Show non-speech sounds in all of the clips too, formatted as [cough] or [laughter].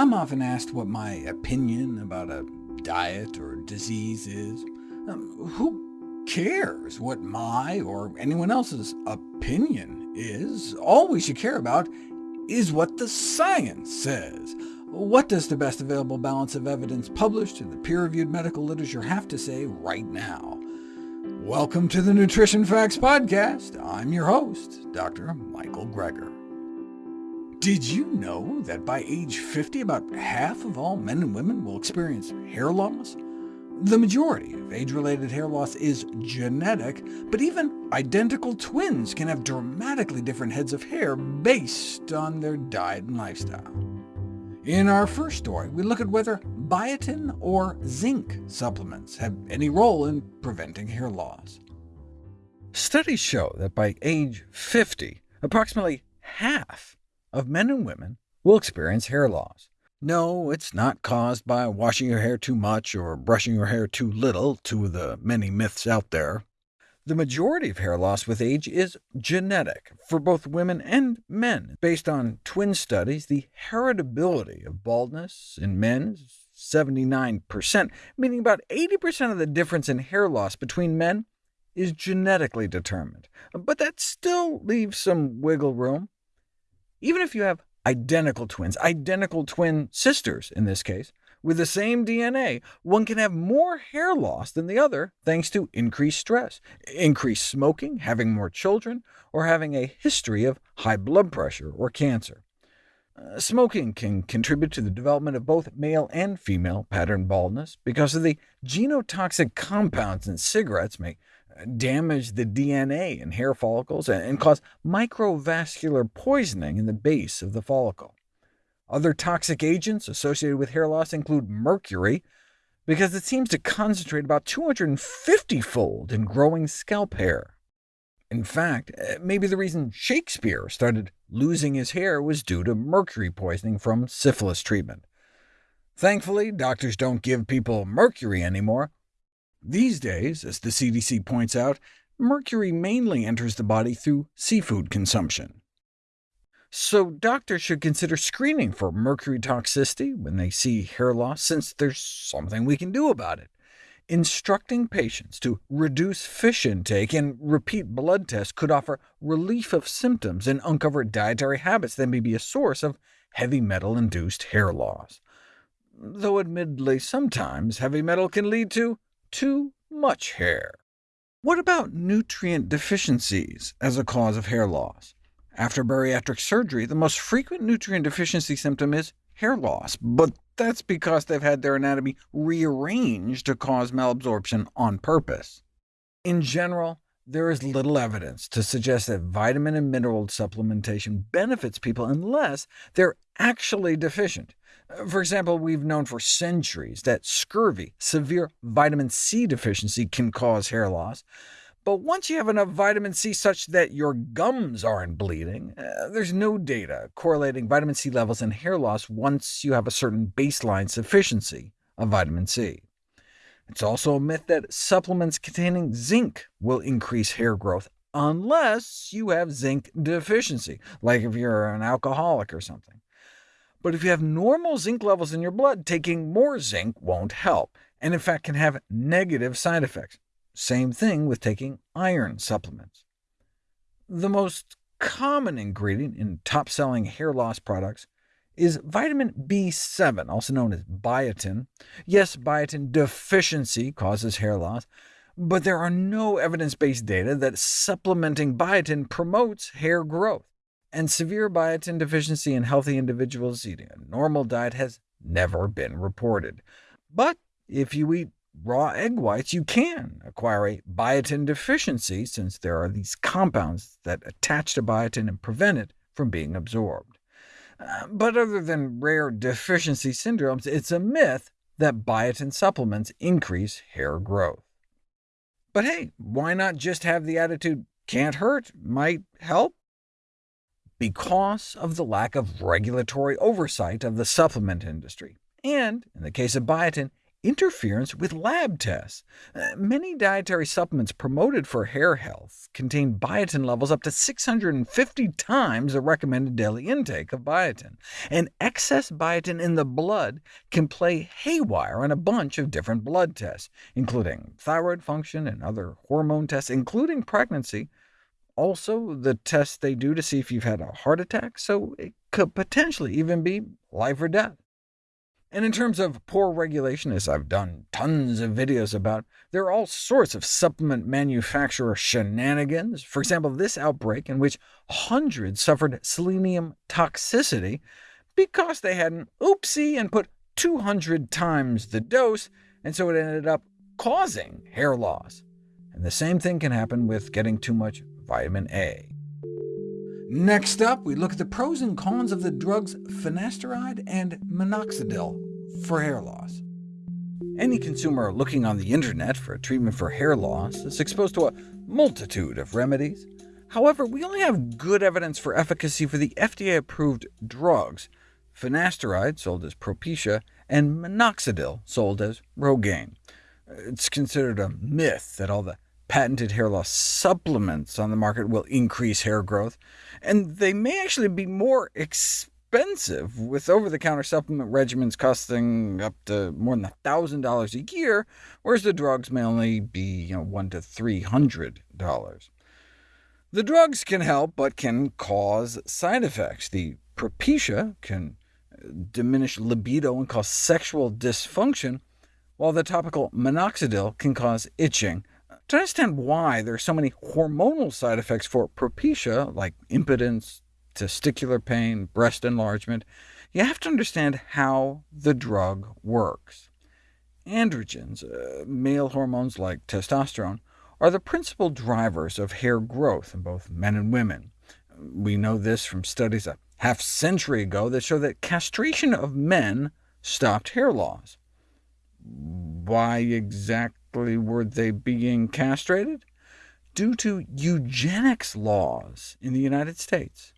I'm often asked what my opinion about a diet or disease is. Um, who cares what my or anyone else's opinion is? All we should care about is what the science says. What does the best available balance of evidence published in the peer-reviewed medical literature have to say right now? Welcome to the Nutrition Facts Podcast. I'm your host, Dr. Michael Greger. Did you know that by age 50, about half of all men and women will experience hair loss? The majority of age-related hair loss is genetic, but even identical twins can have dramatically different heads of hair based on their diet and lifestyle. In our first story, we look at whether biotin or zinc supplements have any role in preventing hair loss. Studies show that by age 50, approximately half of men and women will experience hair loss. No, it's not caused by washing your hair too much or brushing your hair too little, two of the many myths out there. The majority of hair loss with age is genetic, for both women and men. Based on twin studies, the heritability of baldness in men is 79%, meaning about 80% of the difference in hair loss between men is genetically determined. But that still leaves some wiggle room. Even if you have identical twins, identical twin sisters in this case, with the same DNA, one can have more hair loss than the other thanks to increased stress, increased smoking, having more children, or having a history of high blood pressure or cancer. Uh, smoking can contribute to the development of both male and female pattern baldness, because of the genotoxic compounds in cigarettes may damage the DNA in hair follicles and cause microvascular poisoning in the base of the follicle. Other toxic agents associated with hair loss include mercury, because it seems to concentrate about 250-fold in growing scalp hair. In fact, eh, maybe the reason Shakespeare started losing his hair was due to mercury poisoning from syphilis treatment. Thankfully, doctors don't give people mercury anymore, these days, as the CDC points out, mercury mainly enters the body through seafood consumption. So doctors should consider screening for mercury toxicity when they see hair loss, since there's something we can do about it. Instructing patients to reduce fish intake and repeat blood tests could offer relief of symptoms and uncover dietary habits that may be a source of heavy metal-induced hair loss. Though admittedly, sometimes heavy metal can lead to too much hair. What about nutrient deficiencies as a cause of hair loss? After bariatric surgery, the most frequent nutrient deficiency symptom is hair loss, but that's because they've had their anatomy rearranged to cause malabsorption on purpose. In general, there is little evidence to suggest that vitamin and mineral supplementation benefits people unless they're actually deficient. For example, we've known for centuries that scurvy, severe vitamin C deficiency, can cause hair loss. But once you have enough vitamin C such that your gums aren't bleeding, uh, there's no data correlating vitamin C levels and hair loss once you have a certain baseline sufficiency of vitamin C. It's also a myth that supplements containing zinc will increase hair growth, unless you have zinc deficiency, like if you're an alcoholic or something. But if you have normal zinc levels in your blood, taking more zinc won't help, and in fact can have negative side effects. Same thing with taking iron supplements. The most common ingredient in top-selling hair loss products is vitamin B7, also known as biotin. Yes, biotin deficiency causes hair loss, but there are no evidence-based data that supplementing biotin promotes hair growth and severe biotin deficiency in healthy individuals eating a normal diet has never been reported. But if you eat raw egg whites, you can acquire a biotin deficiency, since there are these compounds that attach to biotin and prevent it from being absorbed. But other than rare deficiency syndromes, it's a myth that biotin supplements increase hair growth. But hey, why not just have the attitude, can't hurt, might help? because of the lack of regulatory oversight of the supplement industry, and, in the case of biotin, interference with lab tests. Uh, many dietary supplements promoted for hair health contain biotin levels up to 650 times the recommended daily intake of biotin, and excess biotin in the blood can play haywire on a bunch of different blood tests, including thyroid function and other hormone tests, including pregnancy, also the tests they do to see if you've had a heart attack, so it could potentially even be life or death. And in terms of poor regulation, as I've done tons of videos about, there are all sorts of supplement manufacturer shenanigans. For example, this outbreak in which hundreds suffered selenium toxicity because they had an oopsie and put 200 times the dose, and so it ended up causing hair loss. And the same thing can happen with getting too much vitamin A. Next up, we look at the pros and cons of the drugs finasteride and minoxidil for hair loss. Any consumer looking on the internet for a treatment for hair loss is exposed to a multitude of remedies. However, we only have good evidence for efficacy for the FDA-approved drugs, finasteride, sold as Propecia, and minoxidil, sold as Rogaine. It's considered a myth that all the patented hair loss supplements on the market will increase hair growth, and they may actually be more expensive, with over-the-counter supplement regimens costing up to more than $1,000 a year, whereas the drugs may only be you know, $1 to $300. The drugs can help, but can cause side effects. The Propecia can uh, diminish libido and cause sexual dysfunction, while the topical minoxidil can cause itching, to understand why there are so many hormonal side effects for Propecia, like impotence, testicular pain, breast enlargement, you have to understand how the drug works. Androgens, uh, male hormones like testosterone, are the principal drivers of hair growth in both men and women. We know this from studies a half-century ago that show that castration of men stopped hair loss. Why exactly? Exactly were they being castrated? Due to eugenics laws in the United States.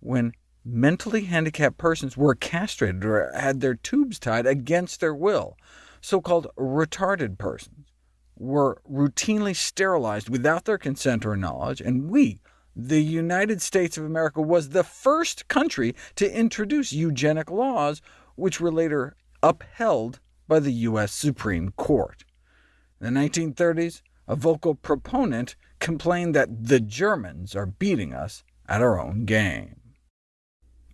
When mentally handicapped persons were castrated or had their tubes tied against their will, so-called retarded persons, were routinely sterilized without their consent or knowledge, and we, the United States of America, was the first country to introduce eugenic laws, which were later upheld by the U.S. Supreme Court. In the 1930s, a vocal proponent complained that the Germans are beating us at our own game.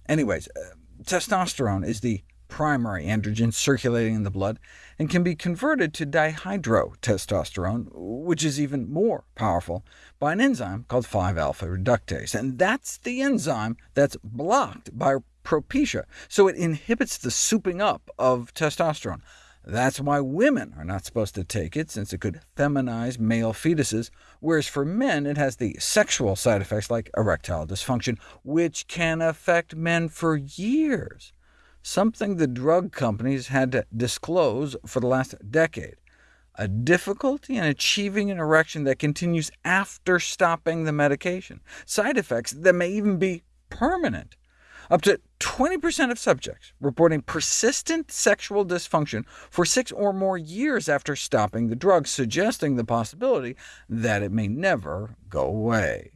Anyways, uh, testosterone is the primary androgen circulating in the blood, and can be converted to dihydrotestosterone, which is even more powerful, by an enzyme called 5-alpha reductase. And that's the enzyme that's blocked by Propecia, so it inhibits the souping up of testosterone. That's why women are not supposed to take it, since it could feminize male fetuses, whereas for men it has the sexual side effects like erectile dysfunction, which can affect men for years, something the drug companies had to disclose for the last decade. A difficulty in achieving an erection that continues after stopping the medication, side effects that may even be permanent. Up to 20% of subjects reporting persistent sexual dysfunction for six or more years after stopping the drug, suggesting the possibility that it may never go away.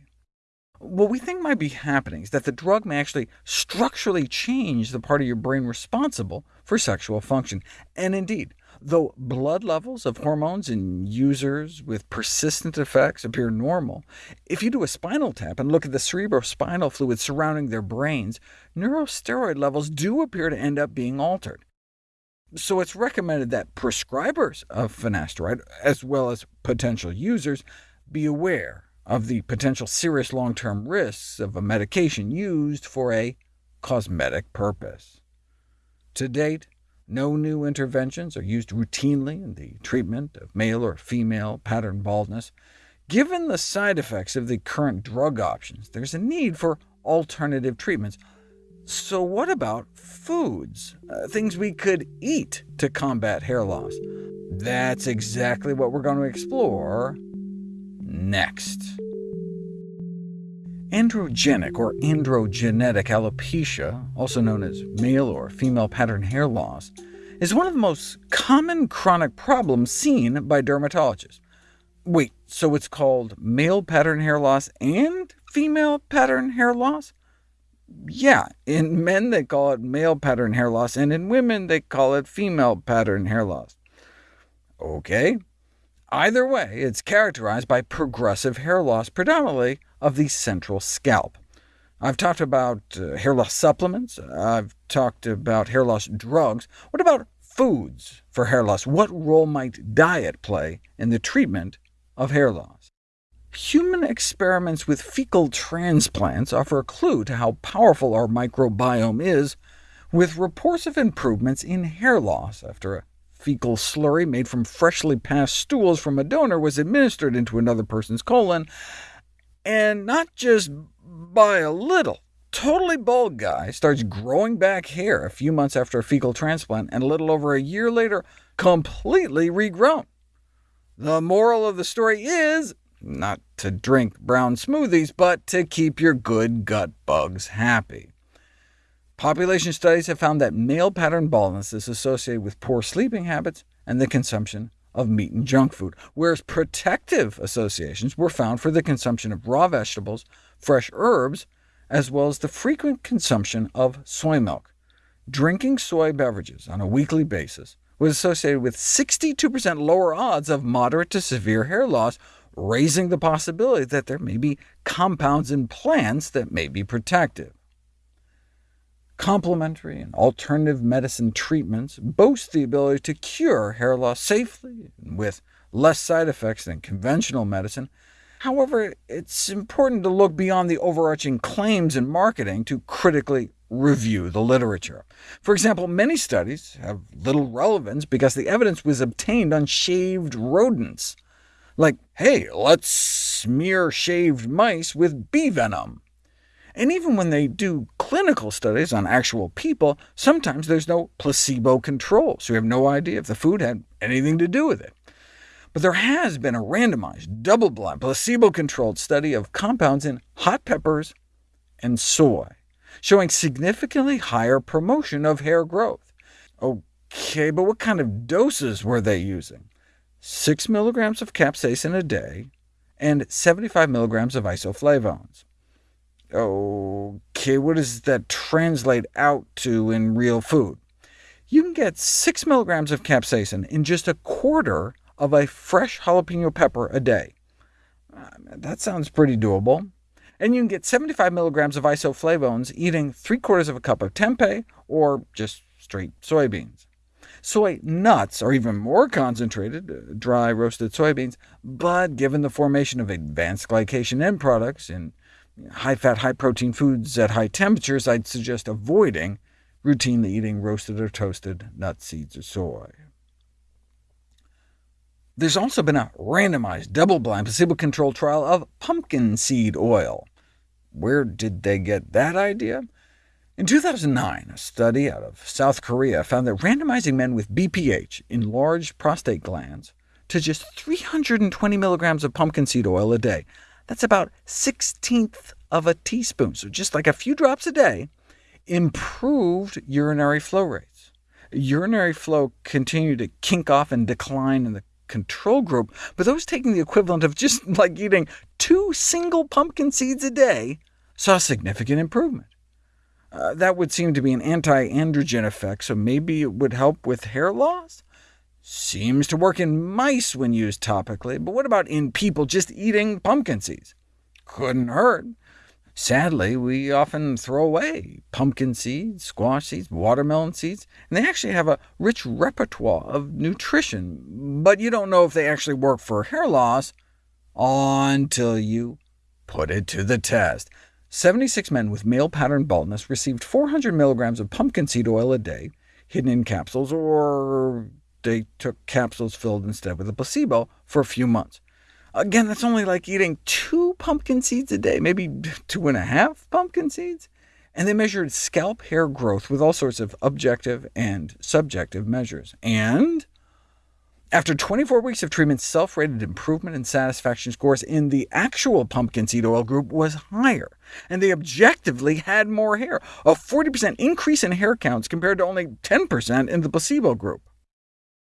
What we think might be happening is that the drug may actually structurally change the part of your brain responsible for sexual function, and indeed, Though blood levels of hormones in users with persistent effects appear normal, if you do a spinal tap and look at the cerebrospinal fluid surrounding their brains, neurosteroid levels do appear to end up being altered. So it's recommended that prescribers of finasteride, as well as potential users, be aware of the potential serious long-term risks of a medication used for a cosmetic purpose. To date, no new interventions are used routinely in the treatment of male or female pattern baldness. Given the side effects of the current drug options, there's a need for alternative treatments. So what about foods, uh, things we could eat to combat hair loss? That's exactly what we're going to explore next. Androgenic or androgenetic alopecia, also known as male or female pattern hair loss, is one of the most common chronic problems seen by dermatologists. Wait, so it's called male pattern hair loss and female pattern hair loss? Yeah, in men they call it male pattern hair loss, and in women they call it female pattern hair loss. OK. Either way, it's characterized by progressive hair loss, predominantly of the central scalp. I've talked about uh, hair loss supplements. I've talked about hair loss drugs. What about foods for hair loss? What role might diet play in the treatment of hair loss? Human experiments with fecal transplants offer a clue to how powerful our microbiome is, with reports of improvements in hair loss after a fecal slurry made from freshly passed stools from a donor was administered into another person's colon, and not just by a little. Totally bald guy starts growing back hair a few months after a fecal transplant, and a little over a year later, completely regrown. The moral of the story is not to drink brown smoothies, but to keep your good gut bugs happy. Population studies have found that male pattern baldness is associated with poor sleeping habits and the consumption of meat and junk food, whereas protective associations were found for the consumption of raw vegetables, fresh herbs, as well as the frequent consumption of soy milk. Drinking soy beverages on a weekly basis was associated with 62% lower odds of moderate to severe hair loss, raising the possibility that there may be compounds in plants that may be protective. Complementary and alternative medicine treatments boast the ability to cure hair loss safely and with less side effects than conventional medicine. However, it's important to look beyond the overarching claims in marketing to critically review the literature. For example, many studies have little relevance because the evidence was obtained on shaved rodents. Like, hey, let's smear shaved mice with bee venom. And even when they do clinical studies on actual people, sometimes there's no placebo control, so you have no idea if the food had anything to do with it. But there has been a randomized, double-blind, placebo-controlled study of compounds in hot peppers and soy, showing significantly higher promotion of hair growth. OK, but what kind of doses were they using? 6 milligrams of capsaicin a day, and 75 milligrams of isoflavones. OK, what does that translate out to in real food? You can get 6 milligrams of capsaicin in just a quarter of a fresh jalapeno pepper a day. Uh, that sounds pretty doable. And you can get 75 milligrams of isoflavones eating 3 quarters of a cup of tempeh, or just straight soybeans. Soy nuts are even more concentrated, uh, dry roasted soybeans, but given the formation of advanced glycation end products in high-fat, high-protein foods at high temperatures, I'd suggest avoiding routinely eating roasted or toasted nuts, seeds, or soy. There's also been a randomized, double-blind, placebo-controlled trial of pumpkin seed oil. Where did they get that idea? In 2009, a study out of South Korea found that randomizing men with BPH, enlarged prostate glands, to just 320 milligrams of pumpkin seed oil a day that's about 16th of a teaspoon, so just like a few drops a day, improved urinary flow rates. Urinary flow continued to kink off and decline in the control group, but those taking the equivalent of just [laughs] like eating two single pumpkin seeds a day saw significant improvement. Uh, that would seem to be an anti-androgen effect, so maybe it would help with hair loss? Seems to work in mice when used topically, but what about in people just eating pumpkin seeds? Couldn't hurt. Sadly, we often throw away pumpkin seeds, squash seeds, watermelon seeds, and they actually have a rich repertoire of nutrition, but you don't know if they actually work for hair loss until you put it to the test. 76 men with male pattern baldness received 400 milligrams of pumpkin seed oil a day, hidden in capsules, or they took capsules filled instead with a placebo for a few months. Again, that's only like eating two pumpkin seeds a day, maybe two and a half pumpkin seeds. And they measured scalp hair growth with all sorts of objective and subjective measures. And After 24 weeks of treatment, self-rated improvement in satisfaction scores in the actual pumpkin seed oil group was higher, and they objectively had more hair, a 40% increase in hair counts compared to only 10% in the placebo group.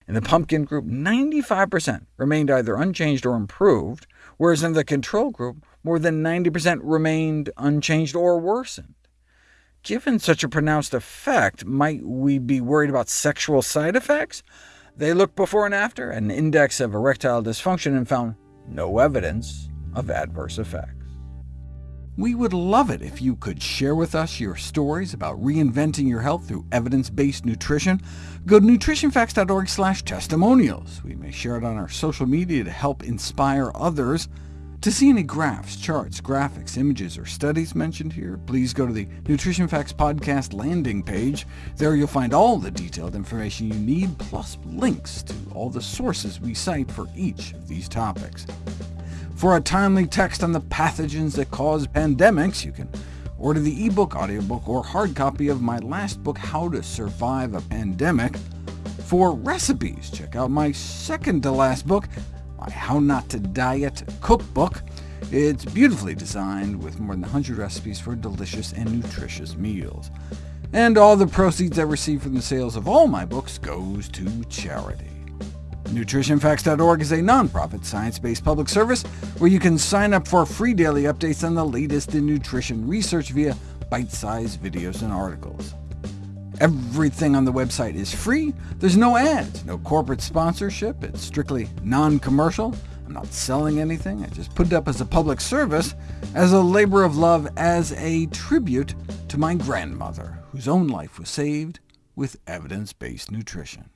In the pumpkin group, 95% remained either unchanged or improved, whereas in the control group, more than 90% remained unchanged or worsened. Given such a pronounced effect, might we be worried about sexual side effects? They looked before and after an index of erectile dysfunction and found no evidence of adverse effects. We would love it if you could share with us your stories about reinventing your health through evidence-based nutrition. Go to nutritionfacts.org/testimonials. We may share it on our social media to help inspire others. To see any graphs, charts, graphics, images, or studies mentioned here, please go to the Nutrition Facts Podcast landing page. There you'll find all the detailed information you need, plus links to all the sources we cite for each of these topics. For a timely text on the pathogens that cause pandemics, you can order the ebook, audiobook, or hard copy of my last book, How to Survive a Pandemic. For recipes, check out my second-to-last book, my How Not to Diet cookbook. It's beautifully designed with more than 100 recipes for delicious and nutritious meals. And all the proceeds I receive from the sales of all my books goes to charity. NutritionFacts.org is a nonprofit, science-based public service where you can sign up for free daily updates on the latest in nutrition research via bite-sized videos and articles. Everything on the website is free. There's no ads, no corporate sponsorship. It's strictly non-commercial. I'm not selling anything. I just put it up as a public service, as a labor of love, as a tribute to my grandmother, whose own life was saved with evidence-based nutrition.